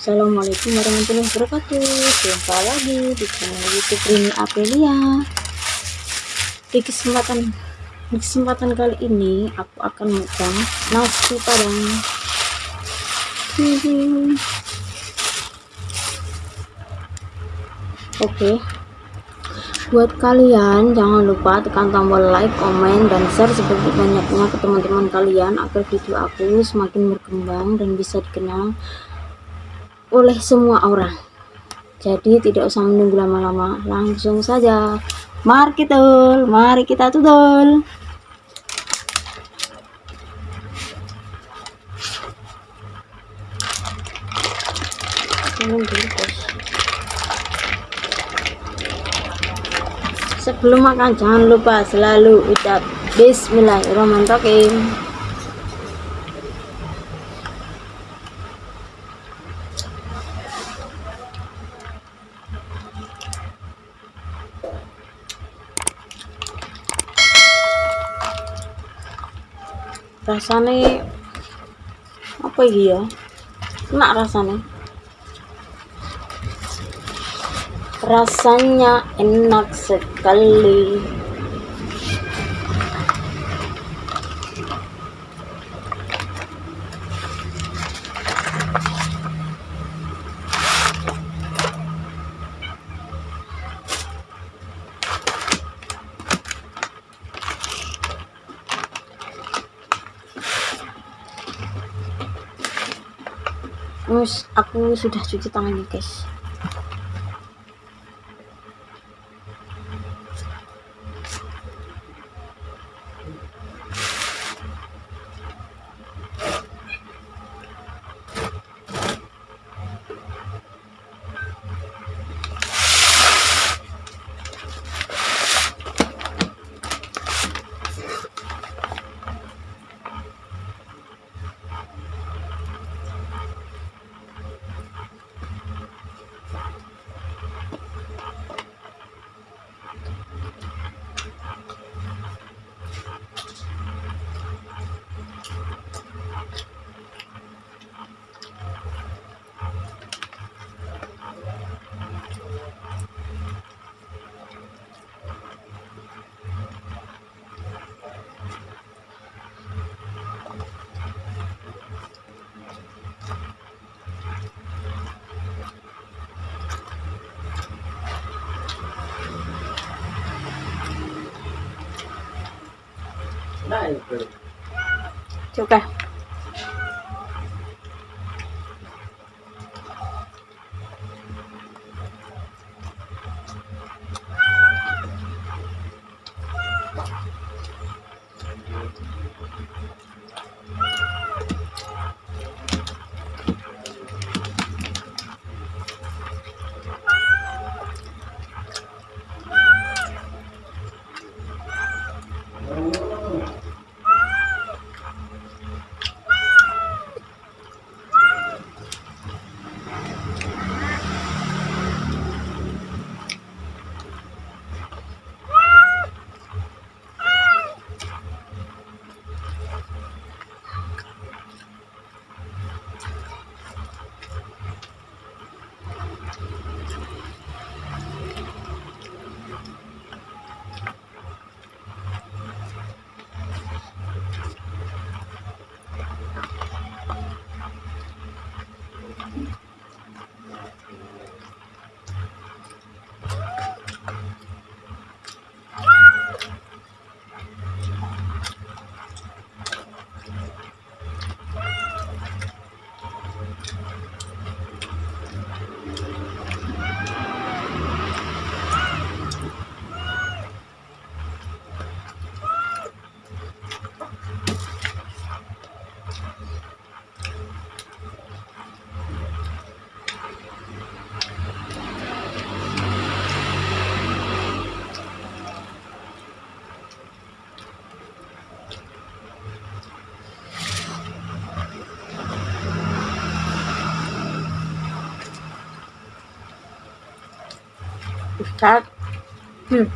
Assalamualaikum warahmatullahi wabarakatuh. Jumpa lagi di channel youtube Rini Apelia Di kesempatan di kesempatan kali ini Aku akan megang nasi padang. Oke. Buat kalian jangan lupa tekan tombol like, komen, dan share seperti banyaknya ke teman-teman kalian agar video aku semakin berkembang dan bisa dikenal oleh semua orang. Jadi tidak usah menunggu lama-lama. Langsung saja. Mari kita mari kita tudul sebelum makan jangan lupa selalu ucap bismillahirrahmanirrahim rasanya apa ya? Enak rasanya rasanya enak sekali aku sudah cuci tangannya guys Chào cả. 啥？嗯